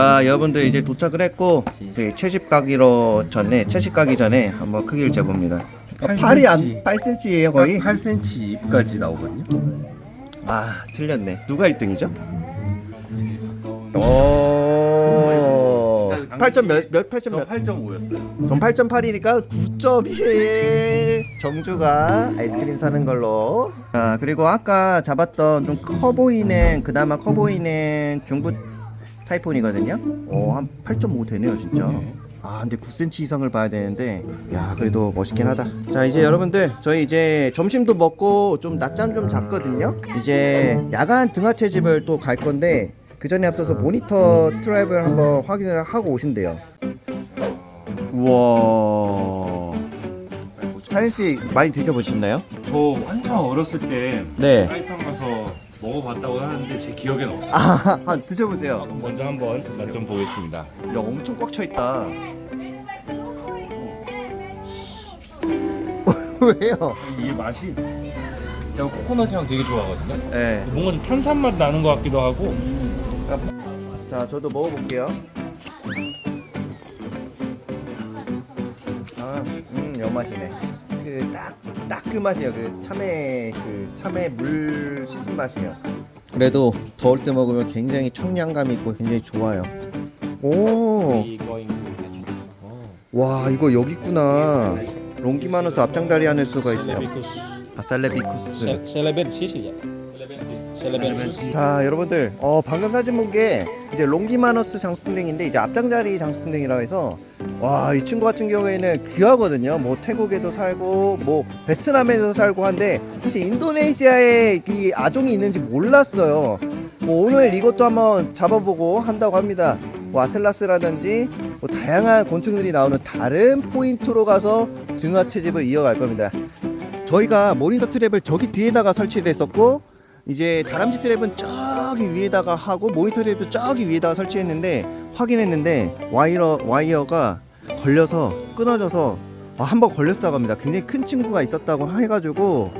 자 여러분들 이제 도착을 했고 저희 채집 가기로 전에 채집 가기 전에 한번 크기를 재봅니다. 팔이 안 8cm예요 거의? 8cm 입까지 나오거든요. 아 틀렸네. 누가 1등이죠? 오. 8점 몇, 몇 8점 저 몇? 8.5였어요. 전 8.8이니까 9.1 정주가 아이스크림 사는 걸로 아 그리고 아까 잡았던 좀 커 보이는 그나마 커 보이는 중부 타이폰이거든요. 오한 8.5 되네요 진짜. 아 근데 9cm 이상을 봐야 되는데 야 그래도 멋있긴 하다. 자 이제 여러분들 저희 이제 점심도 먹고 좀 낮잠 좀 잤거든요. 이제 야간 등하체 집을 또 갈 건데 그 전에 앞서서 모니터 트랩을 한번 확인을 하고 오신대요. 우와. 사연 씨 많이 드셔보셨나요? 저 한참 어렸을 때 네. 사이판 가서 먹어봤다고 하는데 제 기억엔 없어요. 아, 한 드셔보세요. 먼저 한번 맛 좀 보겠습니다. 야, 엄청 꽉 차 있다. 왜요? 이게 맛이 제가 코코넛 향 되게 좋아하거든요. 네. 뭔가 좀 탄산 맛 나는 것 같기도 하고. 자, 저도 먹어볼게요. 아, 음, 여 맛이네. 그 딱 딱 그 맛이에요. 그 참외 그 참외 물 씻은 맛이에요. 그래도 더울 때 먹으면 굉장히 청량감 있고 굉장히 좋아요. 오, 와 이거 여기 있구나. 롱기마누스 앞장다리 하는 수가 있어요. 아, 살레비쿠스. Celebensis ya. Celebensis. 자 여러분들 어 방금 사진 본 게 이제 롱기마너스 장수풍뎅인데 이제 앞장자리 장수풍뎅이라고 해서 와 이 친구 같은 경우에는 귀하거든요. 뭐 태국에도 살고 뭐 베트남에도 살고 한데 사실 인도네시아에 이 아종이 있는지 몰랐어요. 뭐 오늘 이것도 한번 잡아보고 한다고 합니다. 뭐 아틀라스라든지 뭐 다양한 곤충들이 나오는 다른 포인트로 가서 등화 채집을 이어갈 겁니다. 저희가 모니터 트랩을 저기 뒤에다가 설치를 했었고 이제 다람쥐 트랩은 저기 위에다가 하고 모니터 트랩도 저기 위에다가 설치했는데 확인했는데 와이어 와이어가 걸려서 끊어져서 아, 한번 걸렸다고 합니다. 굉장히 큰 친구가 있었다고 해가지고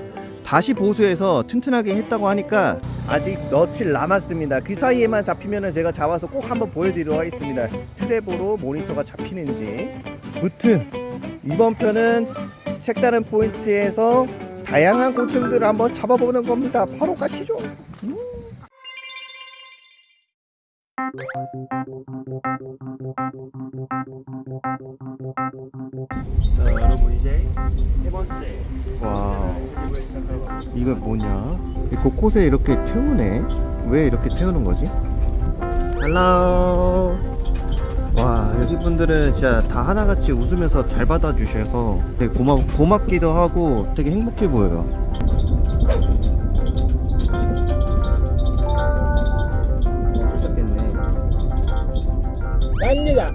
다시 보수해서 튼튼하게 했다고 하니까 아직 며칠 남았습니다. 그 사이에만 잡히면은 제가 잡아서 꼭 한번 보여드리도록 하겠습니다. 트랩으로 모니터가 잡히는지. 무튼 이번 편은 색다른 포인트에서 다양한 곤충들을 한번 잡아보는 겁니다. 바로 가시죠. 음. 자 여러분 이제 세 번째 와, 이거 뭐냐? 이 곳곳에 이렇게 태우네. 왜 이렇게 태우는 거지? 할로. 와, 여기 분들은 진짜 다 하나같이 웃으면서 잘 받아주셔서 되게 고마, 고맙기도 하고 되게 행복해 보여요. 도착했네. Kannya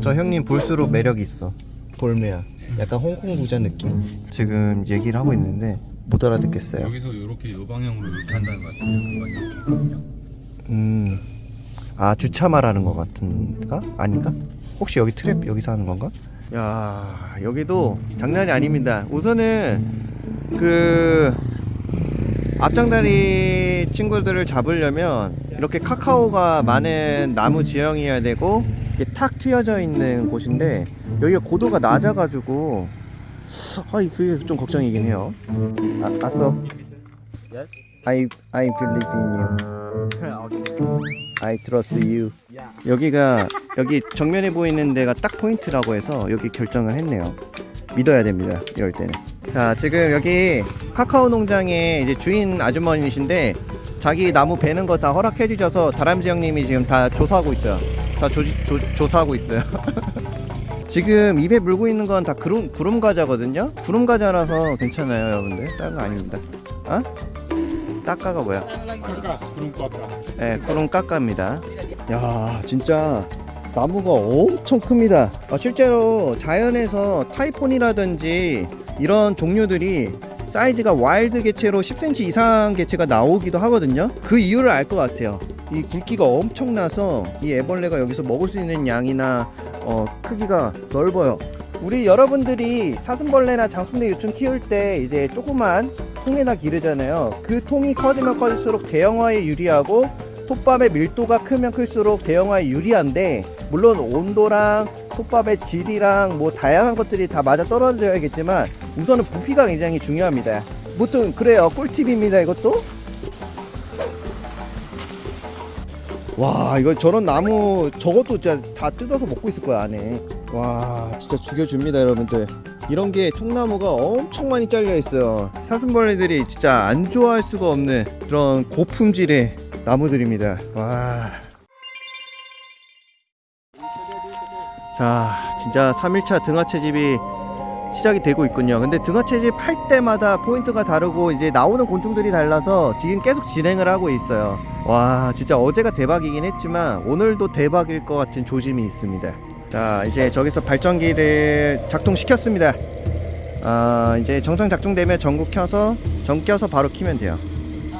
저 형님 볼수록 매력 있어. 볼매야. 약간 홍콩 부자 느낌. 지금 얘기를 하고 있는데 못 알아듣겠어요. 여기서 이렇게 요 방향으로 이렇게 한다는 것 같아요. 음. 아 주차 말하는 것 같은가? 아닌가? 혹시 여기 트랩 여기서 하는 건가? 야 여기도 장난이 아닙니다. 우선은 그 앞장다리 친구들을 잡으려면 이렇게 카카오가 많은 나무 지형이어야 되고 이게 탁 트여져 있는 곳인데 여기가 고도가 낮아가지고 아 그게 좀 걱정이긴 해요. 아, Yes. I I believe in you. I trust you. 여기가 여기 정면에 보이는 데가 딱 포인트라고 해서 여기 결정을 했네요. 믿어야 됩니다. 이럴 때는. 자, 지금 여기 카카오 농장의 이제 주인 아주머니신데 자기 나무 베는 거 다 허락해 주셔서 다람쥐 형님이 지금 다 조사하고 있어요. 다 조, 조, 조사하고 있어요. 지금 입에 물고 있는 건 다 구름, 구름 과자거든요. 구름 과자라서 괜찮아요, 여러분들. 다른 거 아닙니다. 어? 따까가 뭐야? Kurung kota. 네, 구름 깎아입니다. 야, 진짜 나무가 엄청 큽니다. 아, 실제로 자연에서 타이폰이라든지 이런 종류들이 사이즈가 wild 개체로 10cm 이상 개체가 나오기도 하거든요. 그 이유를 알 것 같아요. 이 굵기가 엄청나서 이 애벌레가 여기서 먹을 수 있는 양이나 어, 크기가 넓어요. 우리 여러분들이 사슴벌레나 장수풍뎅 유충 키울 때 이제 조그만 통에다 기르잖아요. 그 통이 커지면 커질수록 대형화에 유리하고 톱밥의 밀도가 크면 클수록 대형화에 유리한데 물론 온도랑 톱밥의 질이랑 뭐 다양한 것들이 다 맞아 떨어져야겠지만 우선은 부피가 굉장히 중요합니다. 무튼 그래요 꿀팁입니다 이것도. 와 이거 저런 나무 저것도 진짜 다 뜯어서 먹고 있을 거야 안에. 와 진짜 죽여줍니다 여러분들. 이런 게 통나무가 엄청 많이 잘려 있어요. 사슴벌레들이 진짜 안 좋아할 수가 없는 그런 고품질의 나무들입니다. 와. 자, 진짜 3일차 등하채집이 시작이 되고 있군요. 근데 등하채집 할 때마다 포인트가 다르고 이제 나오는 곤충들이 달라서 지금 계속 진행을 하고 있어요. 와, 진짜 어제가 대박이긴 했지만 오늘도 대박일 것 같은 조짐이 있습니다. 자, 이제 저기서 발전기를 작동시켰습니다. 아, 이제 정상 작동되면 전구 켜서 전 껴서 바로 키면 돼요.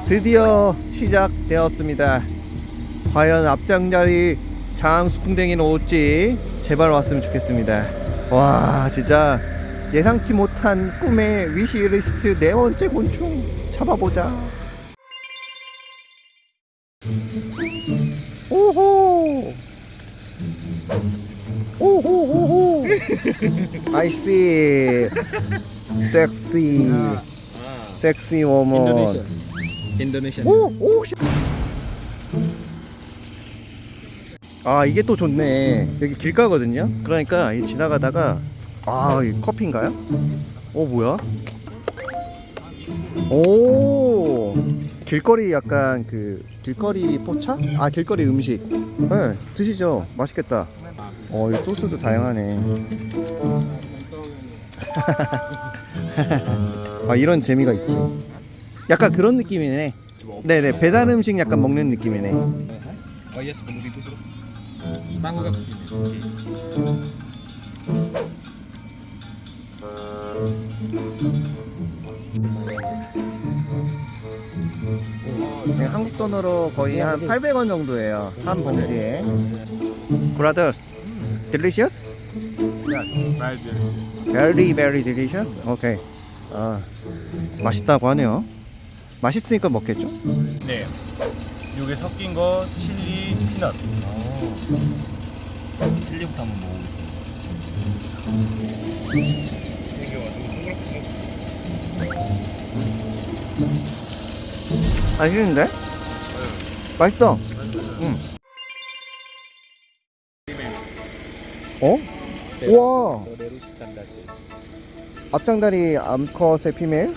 드디어 시작되었습니다. 과연 앞장자리 장수풍뎅이는 올지 제발 왔으면 좋겠습니다. 와 진짜 예상치 못한 꿈의 위시리스트 네 번째 곤충 잡아보자. 아이씨 섹시 섹시 워먼 Indonesia. Indonesian. 오! 오! 씨. 아 이게 또 좋네 여기 길가거든요 그러니까 이 지나가다가 아이 커피인가요? 오 뭐야? 오 길거리 약간 그 길거리 포차? 아 길거리 음식 네 드시죠 맛있겠다 어이 소스도 다양하네 아 이런 재미가 있지 약간 그런 느낌이네 네네 배달 음식 약간 먹는 느낌이네 Oh. 네, 한국 돈으로 거의 한 800원 정도예요 한 봉지에 Brothers Delicious? Very very delicious? 오케이 아 맛있다고 하네요 맛있으니까 먹겠죠 네. 요게 섞인 거 칠리 피넛. 칠리부터 한번 먹어보겠습니다. 맛있는데? 맛있어 응. 어? 우와 앞장다리 암컷의 피메일?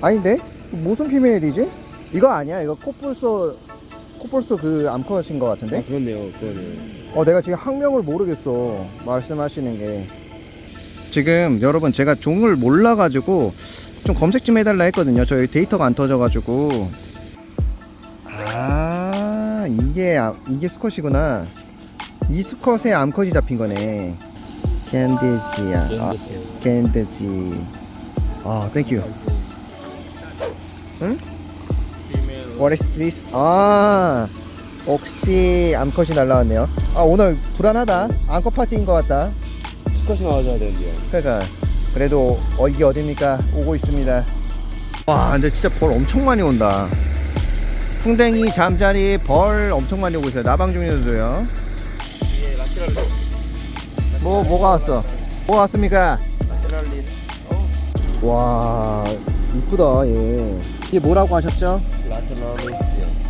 아닌데? 무슨 피메일이지? 이거 아니야 이거 코뿔소 코뿔소 그 암컷인 것 같은데? 그렇네요. 그러네요. 어 내가 지금 학명을 모르겠어 말씀하시는 게 지금 여러분 제가 종을 몰라가지고 좀 검색 좀 해달라 했거든요 저희 데이터가 안 터져가지고 아 이게 아- 이게 수컷이구나 이 수컷에 암컷이 잡힌 거네 캔디지야 아, 캔디지 아 thank you 응? What is this? 아 혹시 암컷이 날라왔네요。 아 오늘 불안하다。 암컷 파티인 것 같다。 수컷이 나와줘야 되는데요. 그러니까 그래도 어 이게 어딥니까？ 오고 있습니다。 와 근데 진짜 벌 엄청 많이 온다。 풍뎅이 잠자리 벌 엄청 많이 오고 있어요。 나방 종류도요 뭐 뭐가 왔어? 뭐가 왔습니까? 와 이쁘다 얘. 이게 뭐라고 하셨죠?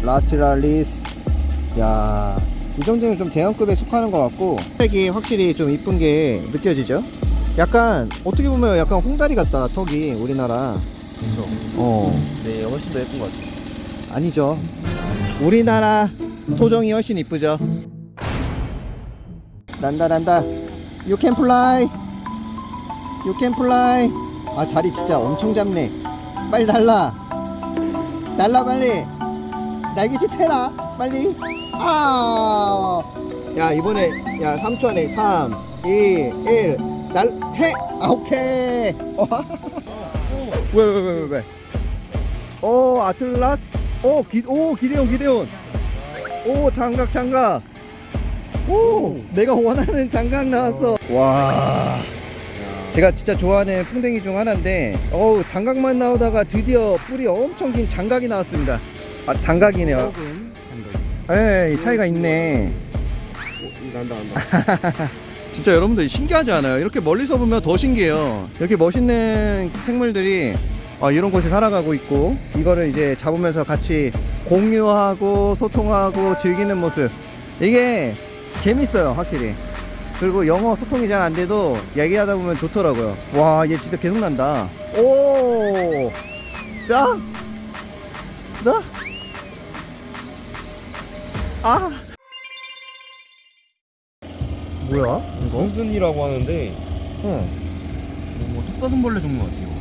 라트랄리스. 야, 이 정도면 좀 대형급에 속하는 것 같고 색이 확실히 좀 이쁜 게 느껴지죠? 약간 어떻게 보면 약간 홍다리 같다 턱이 우리나라. 그렇죠. 어. 네, 훨씬 더 예쁜 것 같아요. 아니죠. 우리나라 토종이 훨씬 이쁘죠? 난다 난다 You can fly. You can fly. 아 자리 진짜 엄청 잡네. 빨리 날라. 날라 빨리. 날개짓 해라. 빨리. 아! 야 이번에 야 3초 안에 3 2 1 날 해! 아 오케이. 어. 왜왜 왜 왜왜? 오 아틀라스. 오, 기, 오 기대온 기대온. 오 장각 장각 오 내가 원하는 장각 나왔어 와 제가 진짜 좋아하는 풍뎅이 중 하나인데 어우 장각만 나오다가 드디어 뿔이 엄청 긴 장각이 나왔습니다 아 장각이네요 예, 차이가 있네. 난다 난다. 진짜 여러분들 신기하지 않아요? 이렇게 멀리서 보면 더 신기해요. 이렇게 멋있는 생물들이 어, 이런 곳에 살아가고 있고 이거를 이제 잡으면서 같이 공유하고 소통하고 즐기는 모습 이게 재밌어요 확실히 그리고 영어 소통이 잘 안 돼도 얘기하다 보면 좋더라고요 와 얘 진짜 계속 난다 오 자? 나? 아 뭐야 이거? 원순이라고 하는데 어. 뭐 톱사슴벌레 종류 같아요.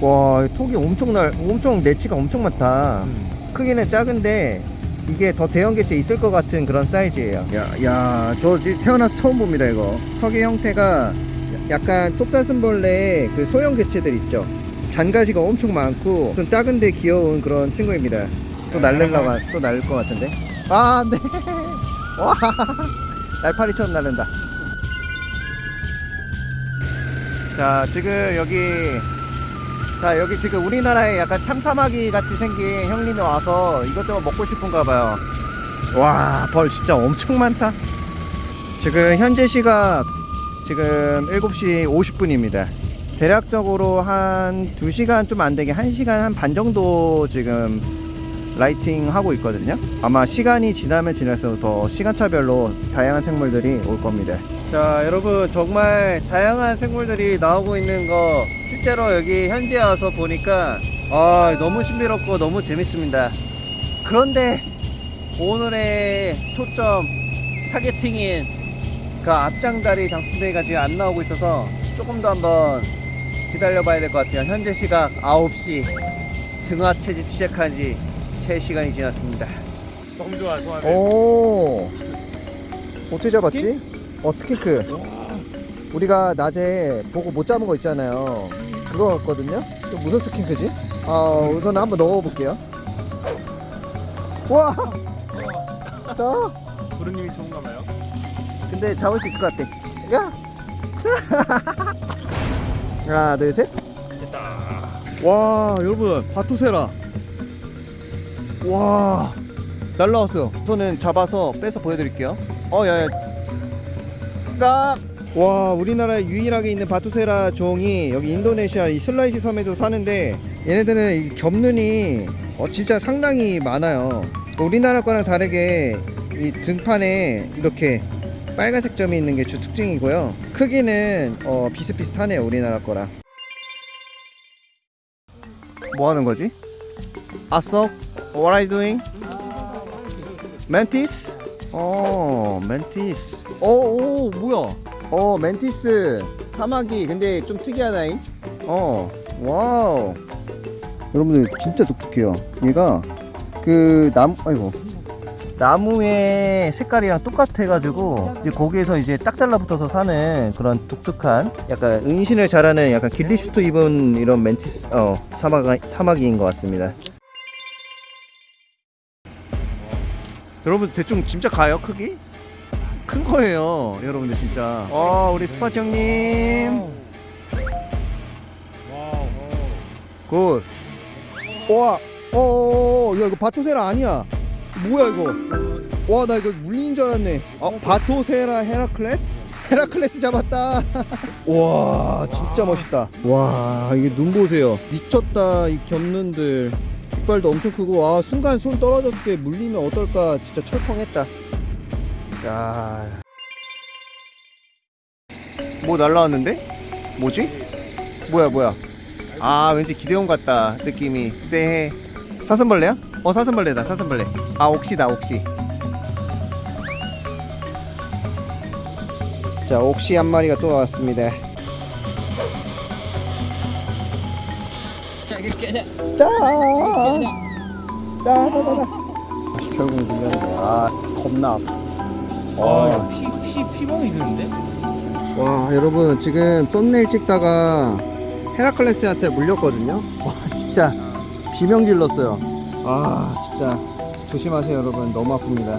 와 톡이 엄청 날 엄청 내치가 엄청 많다 음. 크기는 작은데 이게 더 대형 개체 있을 것 같은 그런 사이즈예요. 야야저 태어나서 처음 봅니다 이거. 턱의 형태가 약간 톱사슴벌레의 그 소형 개체들 있죠. 잔가지가 엄청 많고 좀 작은데 귀여운 그런 친구입니다. 또 날릴라고 또 날릴 것 같은데? 아 안돼 와 날파리처럼 날른다. 자 지금 여기 자 여기 지금 우리나라에 약간 참사마귀 같이 생긴 형님이 와서 이것저것 먹고 싶은가 봐요. 와 벌 진짜 엄청 많다. 지금 현재 시각 지금 7시 50분입니다. 대략적으로 한 2시간 좀 안되게 1시간 한 반 정도 지금 라이팅 하고 있거든요. 아마 시간이 지나면 지날수록 더 시간차별로 다양한 생물들이 올 겁니다 자 여러분 정말 다양한 생물들이 나오고 있는 거 실제로 여기 현지에 와서 보니까 아 너무 신비롭고 너무 재밌습니다 그런데 오늘의 초점 targeting인 그 앞장다리 장수대가 지금 안 나오고 있어서 조금 더 한번 기다려 봐야 될 것 같아요 현재 시각 9시 등화 채집 시작한 지 3시간이 지났습니다 너무 좋아 좋아. 오 어떻게 잡았지? 어 skink 우리가 낮에 보고 못 잡은 거 있잖아요 그거 같거든요 이거 무슨 스킨크지? 아 우선 한번 넣어볼게요 와! 나 부르님이 좋은가 봐요. 근데 잡을 수 있을 것 같아 야! 하나 둘셋 됐다. 와 여러분 바토세라 와 날라왔어요 우선은 잡아서 빼서 보여드릴게요 어 야야 까! 와 우리나라에 유일하게 있는 바토세라 종이 여기 인도네시아 이 슬라이시 섬에도 사는데 얘네들은 이 겹눈이 어, 진짜 상당히 많아요 우리나라 거랑 다르게 이 등판에 이렇게 빨간색 점이 있는 게 주 특징이고요 크기는 어, 비슷비슷하네요 우리나라 거랑 뭐 하는 거지? 아석, what are you doing? Mantis? 어, mantis. 어, 오, 뭐야? 어, mantis 사마귀. 근데 좀 특이하다잉. 어, wow. 여러분들 진짜 독특해요. 얘가 그 나무, 아이고. 나무의 색깔이랑 똑같아 가지고 이제 거기에서 이제 딱 달라붙어서 사는 그런 독특한 약간 은신을 잘하는 약간 ghillie suit 입은 이런 mantis 어 사마가 사마귀인 것 같습니다. 여러분 대충 진짜 가요 크기? 큰 거예요 여러분들 진짜. 어 우리 스팟 형님. Good. 와, 어, 야 이거 Batocera 아니야. 뭐야 이거? 와, 나 이거 물린 줄 알았네. 어, Batocera 헤라클레스? 헤라클레스 잡았다. 와, 진짜 멋있다. 와, 이게 눈 보세요. 미쳤다 이 겹눈들. 이빨도 엄청 크고, 와 순간 손 떨어졌을 때 물리면 어떨까? 진짜 철컹했다. 야. 뭐 날라왔는데? 뭐지? 뭐야 뭐야? 아 왠지 기대온 같다 느낌이 쎄해 사슴벌레야? 어 사슴벌레다 사슴벌레 아 옥시다 옥시 자 옥시 한 마리가 또 나왔습니다 자. 짜자자자 결국 물렸네. 아 겁나 아, 피, 피, 피멍이 드는데? 와 여러분 지금 썸네일 찍다가 헤라클레스한테 물렸거든요? 와 진짜 비명 질렀어요. 아 진짜 조심하세요 여러분. 너무 아픕니다.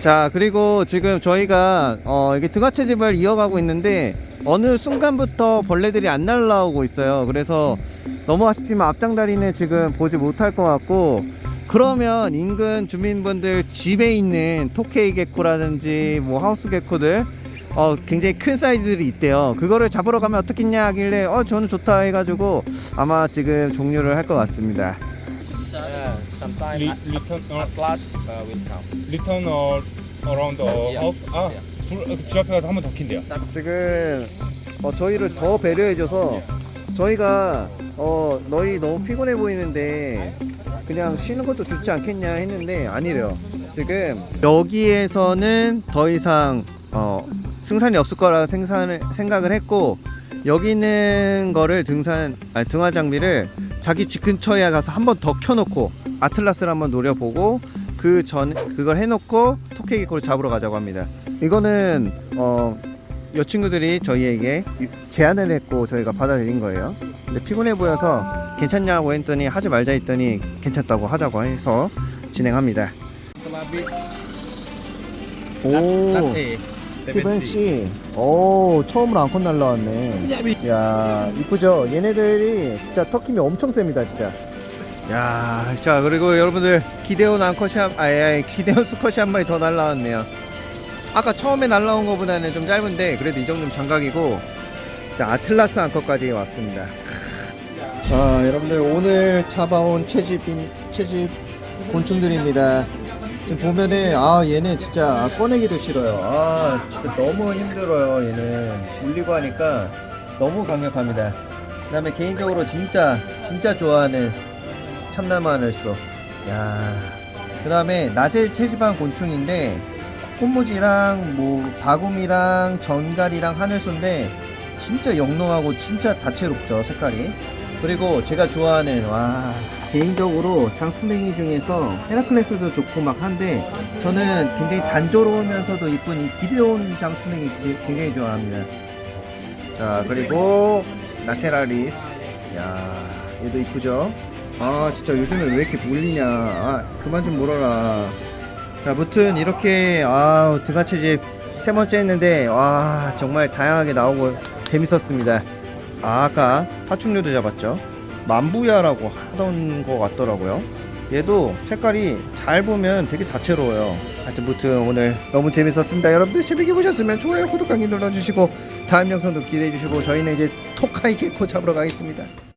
자 그리고 지금 저희가 어 이게 등하체집을 이어가고 있는데 어느 순간부터 벌레들이 안 날라오고 있어요. 그래서 너무 아쉽지만 앞장다리는 지금 보지 못할 것 같고 그러면 인근 주민분들 집에 있는 토케이 개코라든지 뭐 하우스 개코들 어 굉장히 큰 사이즈들이 있대요. 그거를 잡으러 가면 어떻겠냐 하길래 어 저는 좋다 해가지고 아마 지금 종료를 할 것 같습니다. Sometimes return or uh, around the Yeah. 집 앞에 가서 한 번 더 킨대요. 지금 어, 저희를 더 배려해줘서 저희가 어, 너희 너무 피곤해 보이는데 그냥 쉬는 것도 좋지 않겠냐 했는데 아니래요. 지금 여기에서는 더 이상 어, 승산이 없을 거라 생산을, 생각을 했고 여기 있는 거를 등산 아니, 등화 장비를 자기 집 근처에 가서 한 번 더 켜놓고 아틀라스를 한번 노려보고 그 전 그걸 해놓고 토끼 개코를 잡으러 가자고 합니다. 이거는 어, 여 친구들이 저희에게 제안을 했고 저희가 받아들인 거예요. 근데 피곤해 보여서 괜찮냐고 했더니 하지 말자 했더니 괜찮다고 하자고 해서 진행합니다. 오. 스티븐 씨, 오 처음으로 앙컷 날라왔네. 야 이쁘죠? 얘네들이 진짜 터킴이 엄청 셉니다, 진짜. 야, 자 그리고 여러분들 기대온 앙컷이 한, 아예, 기대온 수컷이 한 마리 더 날라왔네요. 아까 처음에 날라온 것보다는 좀 짧은데 그래도 이 정도면 장각이고 자, 아틀라스 앙컷까지 왔습니다. 자, 여러분들 오늘 잡아온 채집 채집 곤충들입니다. 지금 보면은 아 얘는 진짜 아, 꺼내기도 싫어요. 아 진짜 너무 힘들어요. 얘는 물리고 하니까 너무 강력합니다. 그 다음에 개인적으로 진짜 진짜 좋아하는 참나마늘소. 야. 그 다음에 낮에 채집한 곤충인데 콧무지랑 뭐 바구미랑 전갈이랑 하늘소인데 진짜 영롱하고 진짜 다채롭죠 색깔이. 그리고 제가 좋아하는 와 개인적으로 장수냉이 중에서 헤라클레스도 좋고 막 한데 저는 굉장히 단조로우면서도 이쁜 이 기데온 장수냉이 굉장히 좋아합니다. 자 그리고 나테라리스 야 얘도 이쁘죠? 아 진짜 요즘에 왜 이렇게 몰리냐 아 그만 좀 물어라 자 무튼 이렇게 아 드가채집 세 번째 했는데 와 정말 다양하게 나오고 재밌었습니다. 아, 아까 파충류도 잡았죠? 만부야라고 하던 것 같더라고요. 얘도 색깔이 잘 보면 되게 다채로워요. 하여튼 무튼 오늘 너무 재밌었습니다. 여러분들 재밌게 보셨으면 좋아요 구독하기 눌러주시고 다음 영상도 기대해 주시고 저희는 이제 토카이 개코 잡으러 가겠습니다